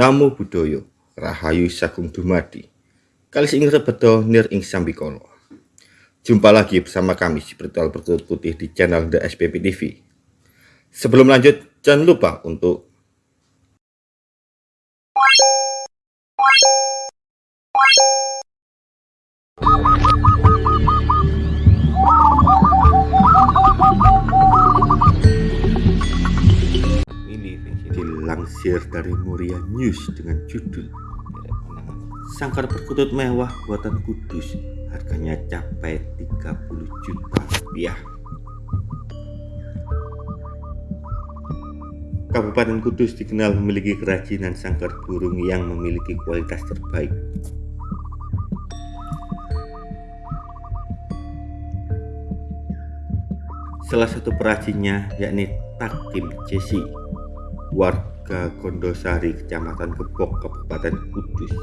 Namo Buddhaya, Rahayu Sagung Dumadi. Kali ini rebedo nir ing sambikolo. Jumpa lagi bersama kami si Bertual Putih di channel The SPP TV. Sebelum lanjut, jangan lupa untuk Dilansir dari Muria News dengan judul Sangkar perkutut mewah buatan Kudus harganya capai 30 juta rupiah. Kabupaten Kudus dikenal memiliki kerajinan sangkar burung yang memiliki kualitas terbaik. Salah satu perajinnya yakni Takim Jesi warga Gondosari, Kecamatan Gebok, Kabupaten Kudus.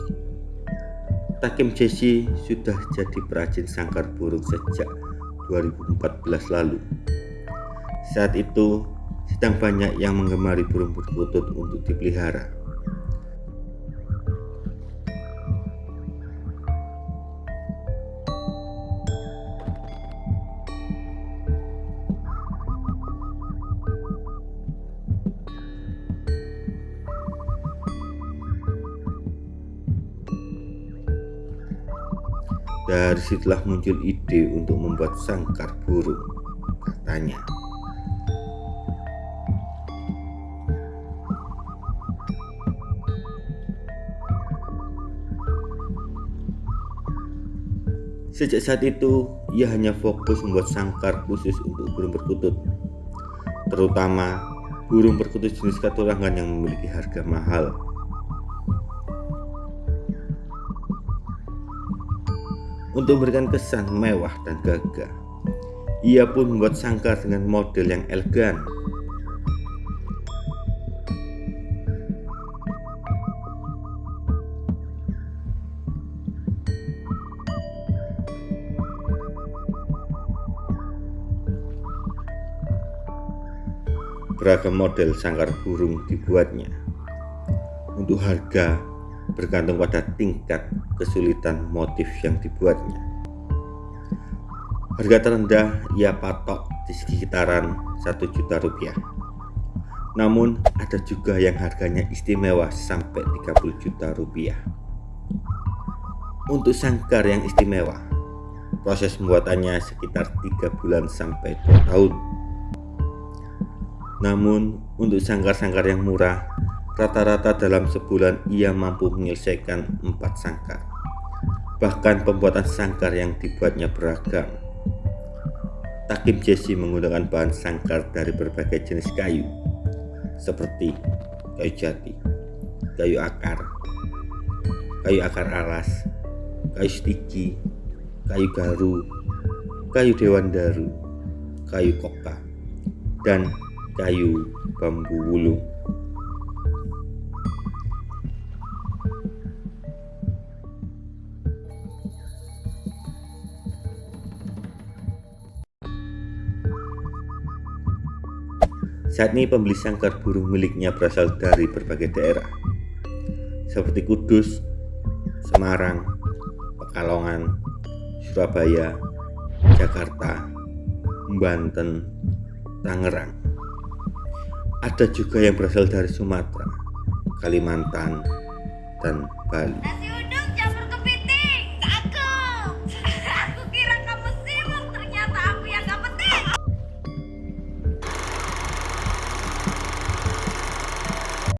Takim Jesse sudah jadi perajin sangkar burung sejak 2014 lalu. Saat itu sedang banyak yang menggemari burung perkutut untuk dipelihara. Dari situlah muncul ide untuk membuat sangkar burung, katanya. Sejak saat itu, ia hanya fokus membuat sangkar khusus untuk burung perkutut, terutama burung perkutut jenis katurangan yang memiliki harga mahal Untuk memberikan kesan mewah dan gagah, ia pun membuat sangkar dengan model yang elegan. Beragam model sangkar burung dibuatnya. Untuk harga bergantung pada tingkat kesulitan motif yang dibuatnya. Harga terendah ia patok di sekitaran 1 juta rupiah. Namun ada juga yang harganya istimewa sampai 30 juta rupiah. Untuk sangkar yang istimewa, proses pembuatannya sekitar 3 bulan sampai 2 tahun. Namun untuk sangkar-sangkar yang murah Rata-rata dalam sebulan ia mampu menyelesaikan empat sangkar. Bahkan pembuatan sangkar yang dibuatnya beragam. Takim Jesse menggunakan bahan sangkar dari berbagai jenis kayu, seperti kayu jati, kayu akar, kayu akar alas, kayu stiki, kayu garu, kayu dewan daru, kayu koka, dan kayu bambu wulung. Saat ini pembeli sangkar burung miliknya berasal dari berbagai daerah seperti Kudus, Semarang, Pekalongan, Surabaya, Jakarta, Banten, Tangerang. Ada juga yang berasal dari Sumatera, Kalimantan, dan Bali.